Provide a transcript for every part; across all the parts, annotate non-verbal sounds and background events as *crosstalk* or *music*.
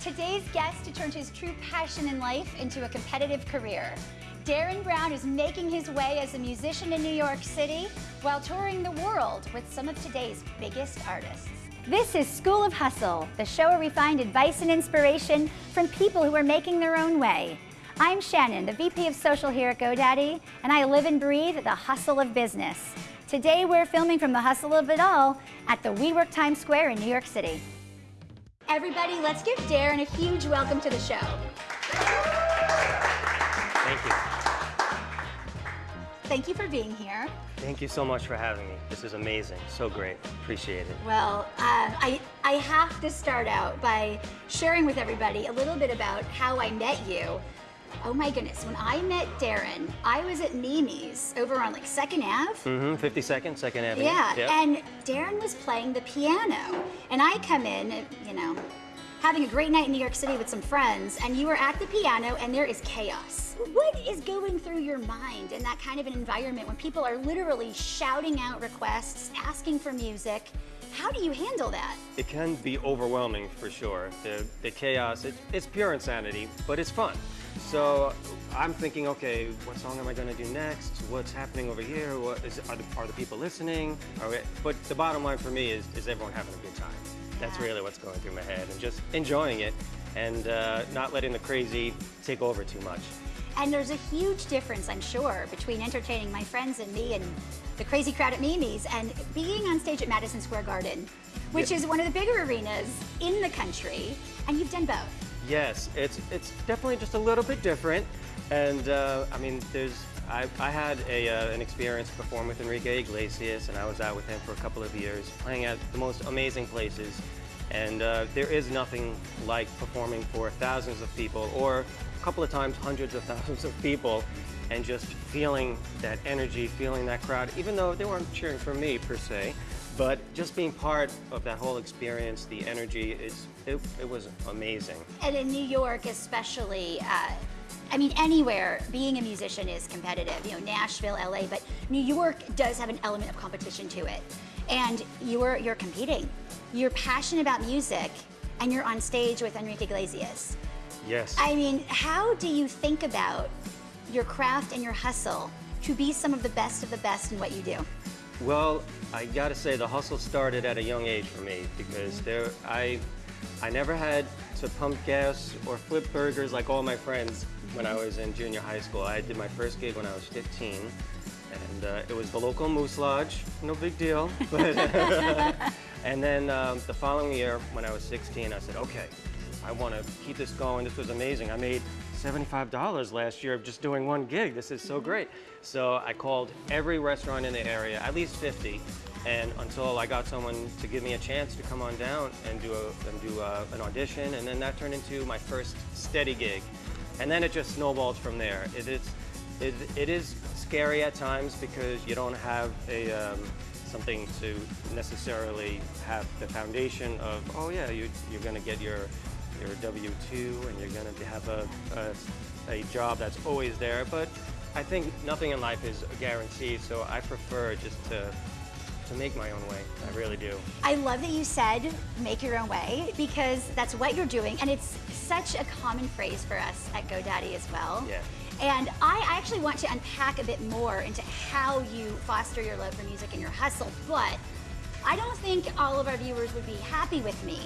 Today's guest turned his true passion in life into a competitive career. Darin Brown is making his way as a musician in New York City while touring the world with some of today's biggest artists. This is School of Hustle, the show where we find advice and inspiration from people who are making their own way. I'm Shannon, the VP of Social here at GoDaddy, and I live and breathe the hustle of business. Today we're filming from the hustle of it all at the WeWork Times Square in New York City. Everybody, let's give Darin a huge welcome to the show. Thank you. Thank you for being here. Thank you so much for having me. This is amazing. So great. Appreciate it. Well, uh, I, I have to start out by sharing with everybody a little bit about how I met you. Oh my goodness, when I met Darin, I was at Mimi's over on like 2nd Ave. Mm-hmm. 52nd, 2nd Avenue. Yeah, Yep. and Darin was playing the piano. And I come in, you know, having a great night in New York City with some friends, and you are at the piano and there is chaos. What is going through your mind in that kind of an environment when people are literally shouting out requests, asking for music? How do you handle that? It can be overwhelming for sure. The, the chaos, it, it's pure insanity, but it's fun. So I'm thinking, okay, what song am I going to do next? What's happening over here? What is, are, the, are the people listening? Are we, but the bottom line for me is, is everyone having a good time? That's Yeah. really what's going through my head and just enjoying it and uh, not letting the crazy take over too much. And there's a huge difference, I'm sure, between entertaining my friends and me and the crazy crowd at Mimi's and being on stage at Madison Square Garden, which Yeah. is one of the bigger arenas in the country, and you've done both. Yes, it's it's definitely just a little bit different, and uh, I mean, there's I, I had a, uh, an experience performing with Enrique Iglesias, and I was out with him for a couple of years, playing at the most amazing places, and uh, there is nothing like performing for thousands of people, or a couple of times hundreds of *laughs* thousands of people, and just feeling that energy, feeling that crowd, even though they weren't cheering for me per se, but just being part of that whole experience, the energy, it's, it, it was amazing. And in New York, especially, uh, I mean, anywhere, being a musician is competitive. You know, Nashville, LA, but New York does have an element of competition to it. And you're you're competing. You're passionate about music, and you're on stage with Enrique Iglesias. Yes. I mean, how do you think about your craft and your hustle to be some of the best of the best in what you do? Well, I gotta say the hustle started at a young age for me because there, I, I never had to pump gas or flip burgers like all my friends when I was in junior high school. I did my first gig when I was 15, and uh, it was the local Moose Lodge. No big deal. But *laughs* and then um, the following year, when I was 16, I said, okay, I want to keep this going. This was amazing. I made $75 last year of just doing one gig. This is so great. So I called every restaurant in the area, at least 50, and until I got someone to give me a chance to come on down and do, a, and do a, an audition, and then that turned into my first steady gig. And then it just snowballed from there. It is, it, it is scary at times because you don't have a, um, something to necessarily have the foundation of, oh yeah, you, you're gonna get your, your W-2 and you're gonna have a, a, a job that's always there. But I think nothing in life is a guarantee, so I prefer just to, to make my own way. I really do. I love that you said make your own way because that's what you're doing and it's such a common phrase for us at GoDaddy as well. Yeah. And I actually want to unpack a bit more into how you foster your love for music and your hustle, but I don't think all of our viewers would be happy with me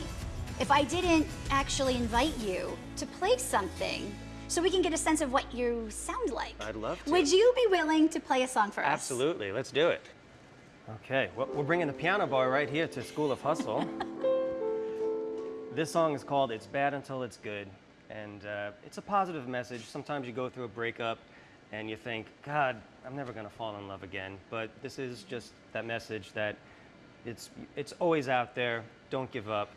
if I didn't actually invite you to play something so we can get a sense of what you sound like. I'd love to. Would you be willing to play a song for us? Absolutely, let's do it. Okay, well, we're bringing the piano bar right here to School of Hustle. this song is called It's Bad Until It's Good, and uh, it's a positive message. Sometimes you go through a breakup and you think, God, I'm never gonna fall in love again. But this is just that message that it's, it's always out there, don't give up.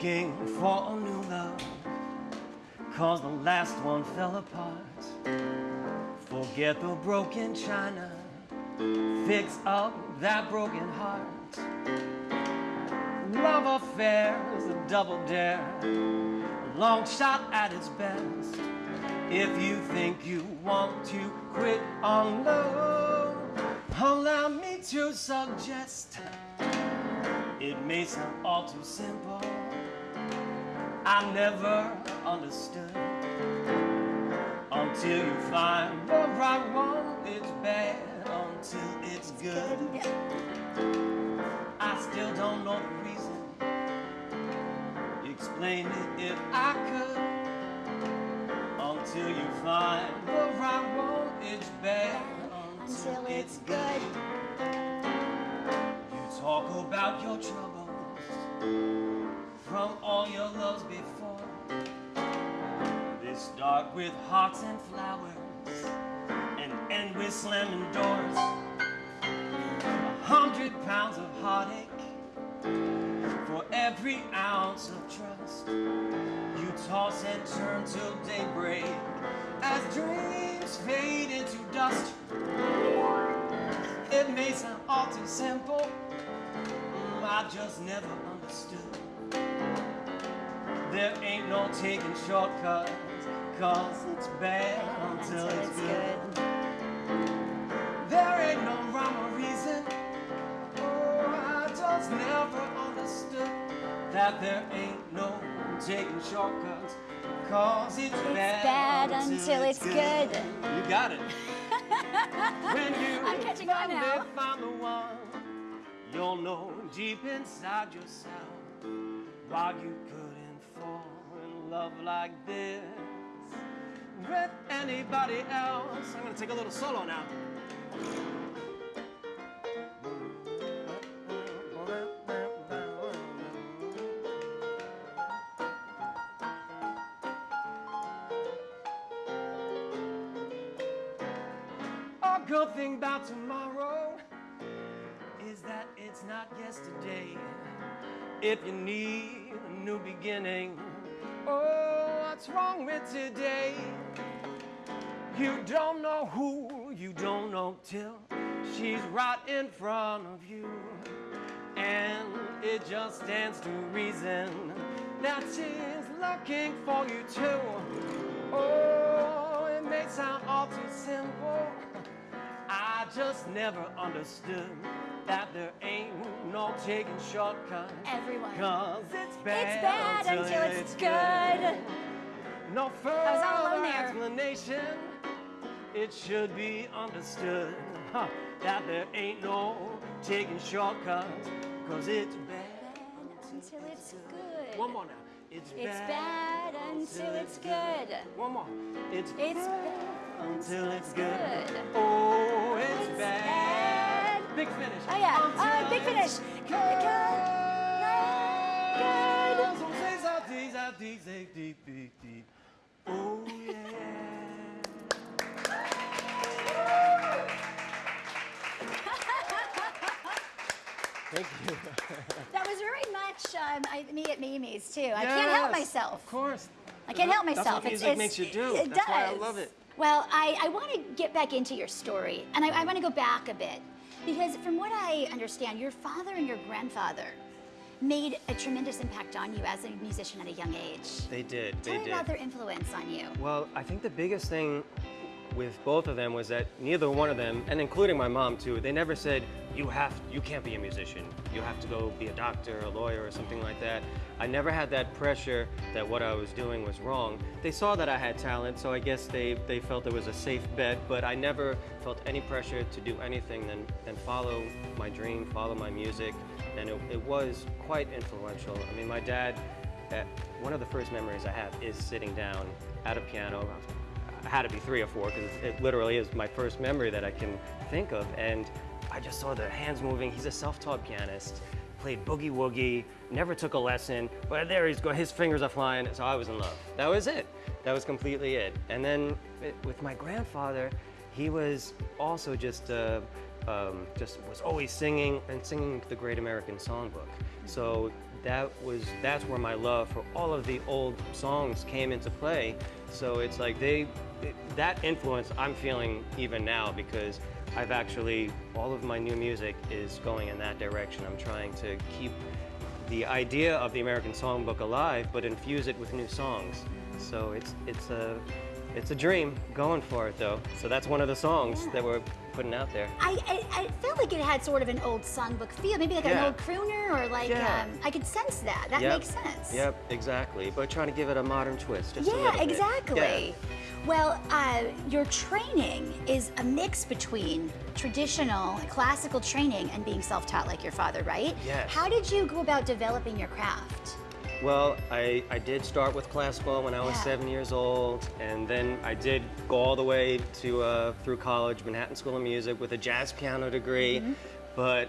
Looking for a new love, cause the last one fell apart. Forget the broken china, fix up that broken heart. Love affair is a double dare, a long shot at its best. If you think you want to quit on love, Allow me to suggest it may sound all too simple. I never understood until you find the right one. It's bad until it's good. I still don't know the reason. Explain it if I could. Until you find the right one, it's bad Until it's good. You talk about your troubles from all your loves before. This dark with hearts and flowers and end with slamming doors. A hundred pounds of heartache for every ounce of trust. You toss and turn till daybreak as dreams fade into dust. It may sound all too simple. I just never understood. There ain't no taking shortcuts, cause it's bad until, Until it's, it's good. good. There ain't no rhyme or reason. Oh, I just never understood that there ain't no taking shortcuts, cause it's, It's bad until it's good. You got it. *laughs* when you I'm catching on now. find the one, you'll know deep inside yourself why you couldn't fall in love like this with anybody else. I'm gonna take a little solo now. A good thing about tomorrow is that it's not yesterday. If you need new beginning, oh, what's wrong with today? You don't know who, you don't know till she's right in front of you. And it just stands to reason that she's looking for you too. Oh, it may sound all too simple. I just never understood that there ain't no taking shortcuts. Everyone. Cause it's bad, It's bad until it's good. No was further all alone there. explanation. It should be understood huh, that there ain't no taking shortcuts. Cause it's bad Bad until it's good. One more now. It's, It's bad until it's good. One more. It's, It's bad until it's good. good. Oh, it's, It's bad. bad. Big finish. Oh yeah. Until Uh, big finish. Good. Good. So say much um, I, me at Mimi's too. I can't help myself. Of course. I can't help That's myself. what music it's- makes you do. It That's does. why I love it. Well, I, I want to get back into your story, and I, I want to go back a bit because, from what I understand, your father and your grandfather made a tremendous impact on you as a musician at a young age. They did. Tell they me did. about their influence on you. Well, I think the biggest thing with both of them was that neither one of them, and including my mom too, they never said you have you can't be a musician. You have to go be a doctor, a lawyer, or something like that. I never had that pressure that what I was doing was wrong. They saw that I had talent, so I guess they, they felt it was a safe bet, but I never felt any pressure to do anything than, than follow my dream, follow my music, and it, it was quite influential. I mean, my dad, uh, one of the first memories I have is sitting down at a piano. Had to be three or four because it literally is my first memory that I can think of. And I just saw the hands moving. He's a self-taught pianist, played boogie woogie, never took a lesson, but there he's go. His fingers are flying. So I was in love. That was it. That was completely it. And then it- with my grandfather, he was also just uh, um, just was always singing and singing the Great American Songbook. So that was that's where my love for all of the old songs came into play. So it's like they that influence I'm feeling even now because I've actually all of my new music is going in that direction. I'm trying to keep the idea of the American Songbook alive, but infuse it with new songs. So it's it's a it's a dream going for it though. So that's one of the songs Yeah. that we're putting out there. I, I, I felt like it had sort of an old songbook feel, maybe like an old crooner or like, Yeah. um, I could sense that. That Yep. makes sense. Yep, exactly. But trying to give it a modern twist. Yeah, exactly. Well, uh, your training is a mix between traditional classical training and being self-taught like your father, right? Yes. How did you go about developing your craft? Well, I, I did start with classical when I was Yeah. seven years old, and then I did go all the way to uh, through college, Manhattan School of Music, with a jazz piano degree. Mm-hmm. But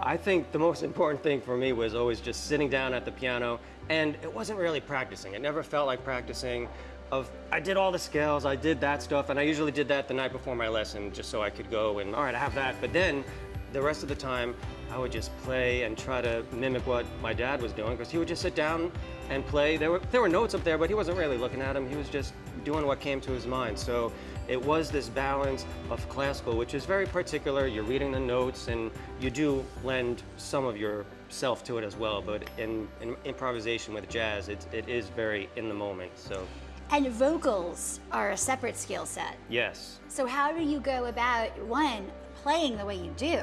I think the most important thing for me was always just sitting down at the piano, and it wasn't really practicing. It never felt like practicing. Of I did all the scales, I did that stuff, and I usually did that the night before my lesson, just so I could go and all right, I have that. But then the rest of the time, I would just play and try to mimic what my dad was doing because he would just sit down and play. There were there were notes up there, but he wasn't really looking at them. He was just doing what came to his mind. So it was this balance of classical, which is very particular. You're reading the notes, and you do lend some of yourself to it as well. But in, in improvisation with jazz, it, it is very in the moment. So And vocals are a separate skill set. yes, So how do you go about one playing the way you do,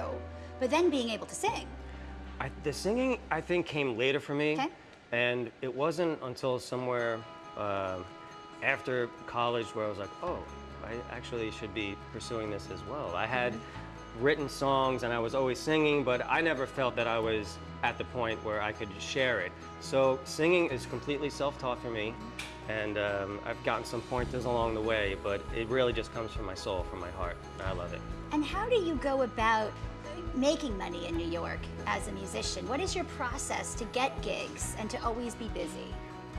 but then being able to sing? I, the singing, I think, came later for me. Okay. And it wasn't until somewhere uh, after college where I was like, oh, I actually should be pursuing this as well. I had written songs and I was always singing, but I never felt that I was at the point where I could share it. So singing is completely self-taught for me. And um, I've gotten some pointers along the way, but it really just comes from my soul, from my heart. I love it. And how do you go about making money in New York as a musician? What is your process to get gigs and to always be busy?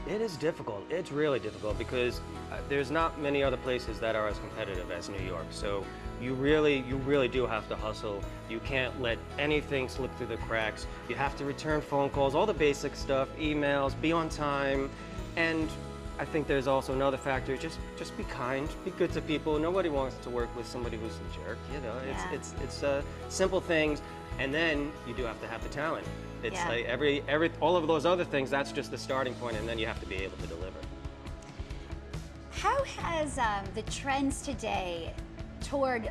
It is difficult. It's really difficult because uh, there's not many other places that are as competitive as New York. So you really, you really do have to hustle. You can't let anything slip through the cracks. You have to return phone calls, all the basic stuff, emails, be on time, and I think there's also another factor. Just, just be kind, be good to people. Nobody wants to work with somebody who's a jerk. You know, it's, it's, it's uh, simple things, and then you do have to have the talent. It's Yeah. like every, every, all of those other things. That's just the starting point, and then you have to be able to deliver. How has um, the trends today toward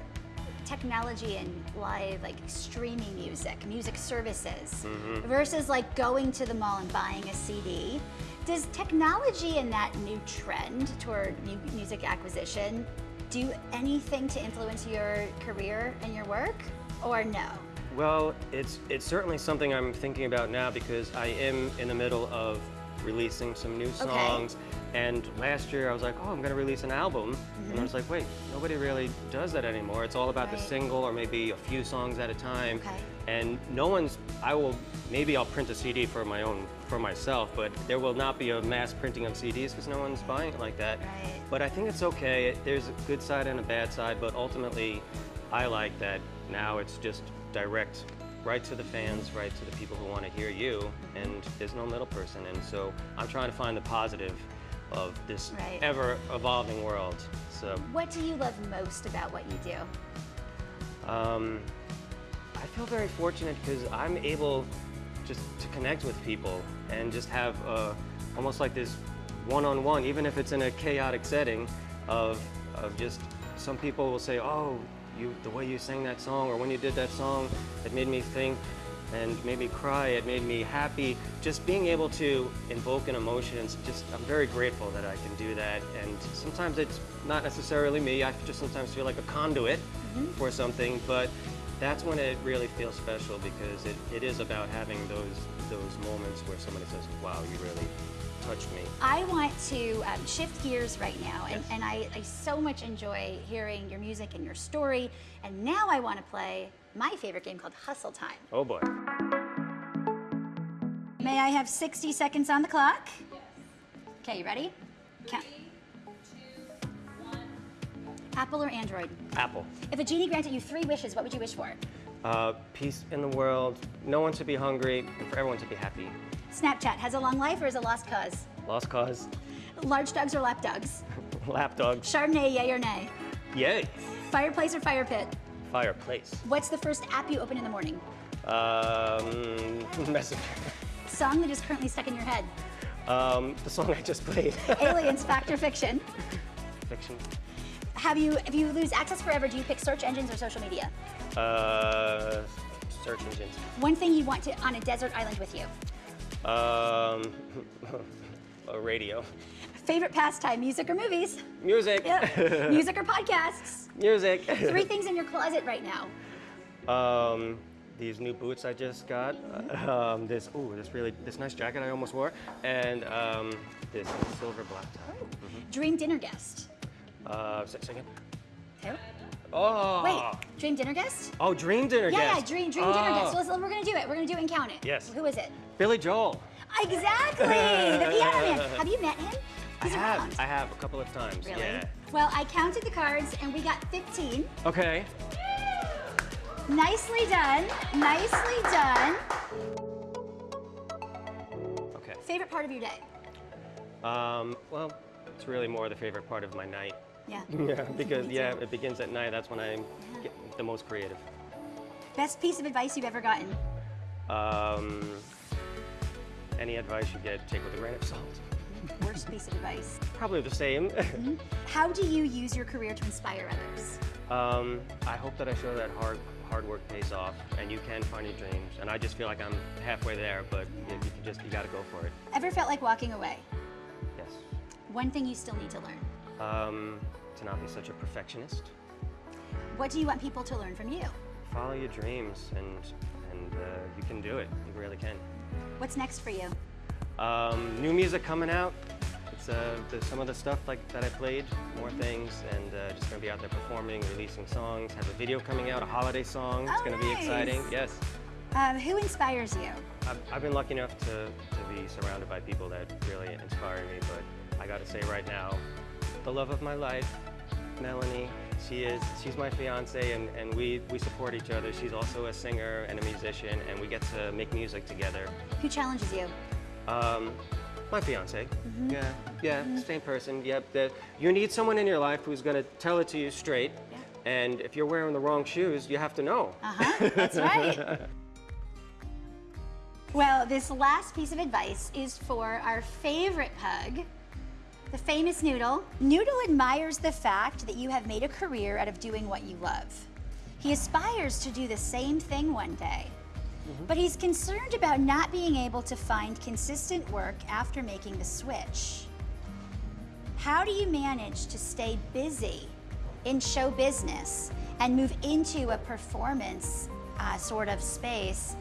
technology and live, like streaming music, music services, mm-hmm. versus like going to the mall and buying a CD, does technology and that new trend toward mu- music acquisition do anything to influence your career and your work, or no? Well, it's it's certainly something I'm thinking about now because I am in the middle of releasing some new songs. And last year I was like, oh, I'm going to release an album. And I was like, wait, nobody really does that anymore. It's all about the Mm-hmm. Single or maybe a few songs at a time. Okay. And no one's, I will, maybe I'll print a CD for my own, for myself, but there will not be a mass printing of CDs because no one's buying it like that. Right. But I think it's okay. There's a good side and a bad side, but ultimately, I like that now it's just direct, right to the fans, right to the people who want to hear you, and there's no middle person. And so I'm trying to find the positive of this Right. ever evolving world. So What do you love most about what you do? um, I feel very fortunate because I'm able just to connect with people and just have uh, almost like this one-on-one, even if it's in a chaotic setting, of of just some people will say, "Oh, you the way you sang that song, or when you did that song, it made me think." And made me cry. It made me happy. Just being able to invoke an emotion. It's just I'm very grateful that I can do that. And sometimes it's not necessarily me. I just sometimes feel like a conduit mm-hmm. for something. But that's when it really feels special because it, it is about having those those moments where somebody says, "Wow, you really touched me." I want to um, shift gears right now, and, Yes. and I, I so much enjoy hearing your music and your story. And now I want to play my favorite game called Hustle Time. Oh boy. May I have 60 seconds on the clock? Yes. Okay, you ready? Count. Apple or Android? Apple. If a genie granted you three wishes, what would you wish for? Uh, peace in the world. No one to be hungry, and for everyone to be happy. Snapchat has a long life or is a lost cause? Lost cause. Large dogs or lap dogs? *laughs* Lap dogs. Chardonnay, yay or nay? Yay. Fireplace or fire pit? Fireplace. What's the first app you open in the morning? Um, *laughs* messenger. Song that is currently stuck in your head? Um, the song I just played. *laughs* Aliens, fact or fiction? fiction. Have you, if you lose access forever, do you pick search engines or social media? Uh, search engines. One thing you want to on a desert island with you. Um, *laughs* a radio. Favorite pastime, music or movies? Music. Yeah. *laughs* music or podcasts? Music. Three *laughs* things in your closet right now. Um, these new boots I just got. Um, this ooh, this really this nice jacket I almost wore, and um, this silver black tie. Dream dinner guest. Uh, second. Who? Oh. Wait, dream dinner guest? Oh, dream dinner Yeah, guest. Yeah, dream dream dinner guest. Oh, So we're gonna do it. We're gonna do and count it. Yes. Who is it? Billy Joel. Exactly, the *laughs* piano man. Have you met him? He's I have. around. I have a couple of times. Really? Yeah. Well, I counted the cards and we got 15. Okay. Nicely done. Nicely done. Okay. Favorite part of your day? Um, well, it's really more the favorite part of my night. Yeah. *laughs* Yeah, *laughs* because yeah, it begins at night. That's when I get the most creative. Best piece of advice you've ever gotten? Um, any advice you get, take with a grain of salt. Worst piece of advice? Probably the same. How do you use your career to inspire others? um, I hope that I show that hard hard work pays off, and you can find your dreams. And I just feel like I'm halfway there, but you, you just you got to go for it. Ever felt like walking away? Yes. One thing you still need to learn. Um, to not be such a perfectionist. What do you want people to learn from you? Follow your dreams, and and uh, you can do it. You really can. What's next for you? Um, new music coming out. It's uh, the, some of the stuff like that I played, more things, and uh, just gonna be out there performing, releasing songs. Have a video coming out, a holiday song. It's Oh, gonna be exciting. Yes. Um, who inspires you? I've, I've been lucky enough to, to be surrounded by people that really inspire me, but I gotta say right now, the love of my life, Melanie, she is, she's my fiance and, and we, we support each other. She's also a singer and a musician and we get to make music together. Who challenges you? Um, my fiance. Mm-hmm. Yeah, yeah, same person. Yep. That you need someone in your life who's gonna tell it to you straight. Yeah. And if you're wearing the wrong shoes, you have to know. Uh huh. That's right. *laughs* Well, this last piece of advice is for our favorite pug, the famous Noodle. Noodle admires the fact that you have made a career out of doing what you love. He aspires to do the same thing one day, but he's concerned about not being able to find consistent work after making the switch. How do you manage to stay busy in show business and move into a performance uh, sort of space,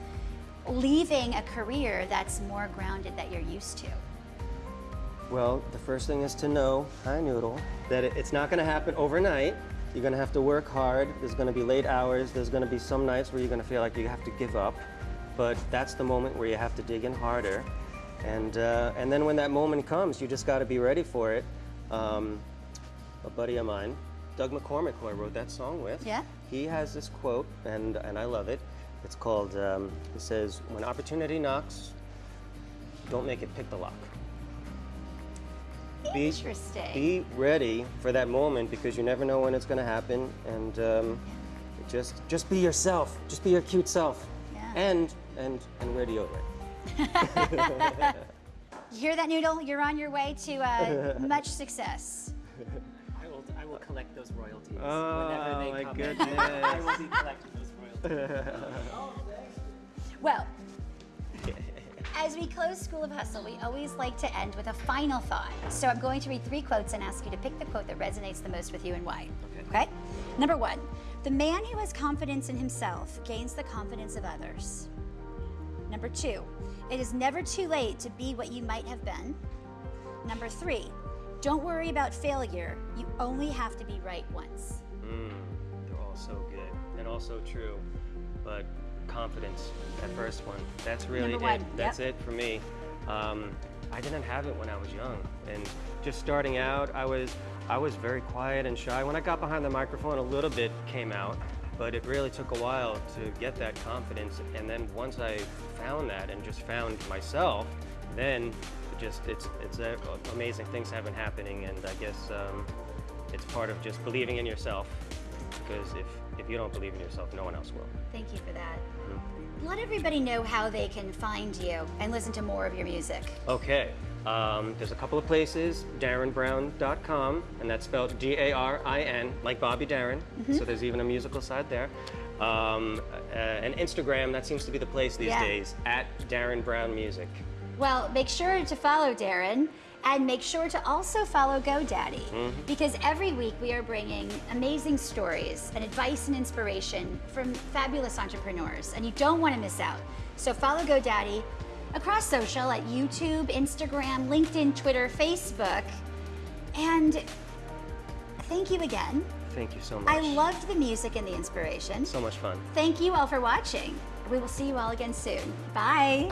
leaving a career that's more grounded that you're used to? Well, the first thing is to know, hi Noodle, that it's not gonna happen overnight. You're gonna have to work hard. There's gonna be late hours. There's gonna be some nights where you're gonna feel like you have to give up. But that's the moment where you have to dig in harder. And, uh, and then when that moment comes, you just gotta be ready for it. Um, a buddy of mine, Doug McCormick, who I wrote that song with, Yeah. he has this quote, and, and I love it. It's called, um, it says, when opportunity knocks, don't make it pick the lock. Be- Interesting. Be ready for that moment because you never know when it's going to happen, and um, just just be yourself. Just be your cute self, Yeah. and and and wear deodorant. *laughs* You hear that, Noodle? You're on your way to uh, *laughs* much success. I will, I will collect those royalties Oh, whenever they my come goodness. in. I will be collecting those royalties. *laughs* Well, as we close School of Hustle, we always like to end with a final thought. So I'm going to read three quotes and ask you to pick the quote that resonates the most with you and why. Okay. Number one, the man who has confidence in himself gains the confidence of others. Number two, it is never too late to be what you might have been. Number three, don't worry about failure. You only have to be right once. Mm, they're all so good and also true, but confidence, that first one, that's really Number it. one, That's yep. it for me. Um, I didn't have it when I was young, and just starting out, I was I was very quiet and shy. When I got behind the microphone, a little bit came out, but it really took a while to get that confidence. And then once I found that and just found myself, then just it's it's uh, amazing things have been happening, and I guess um, it's part of just believing in yourself. Because if if you don't believe in yourself, no one else will. Thank you for that. Let everybody know how they can find you and listen to more of your music. Okay, Um, there's a couple of places, darinbrown.com, and that's spelled D-A-R-I-N, like Bobby Darin. So there's even a musical side there. Um, uh, and Instagram, that seems to be the place these Yeah. days, at Darin Brown Music. Well, make sure to follow Darin and make sure to also follow GoDaddy mm-hmm. because every week we are bringing amazing stories and advice and inspiration from fabulous entrepreneurs, and you don't want to miss out. So follow GoDaddy across social at YouTube, Instagram, LinkedIn, Twitter, Facebook, and thank you again. Thank you so much. I loved the music and the inspiration. So much fun. Thank you all for watching. We will see you all again soon. Bye.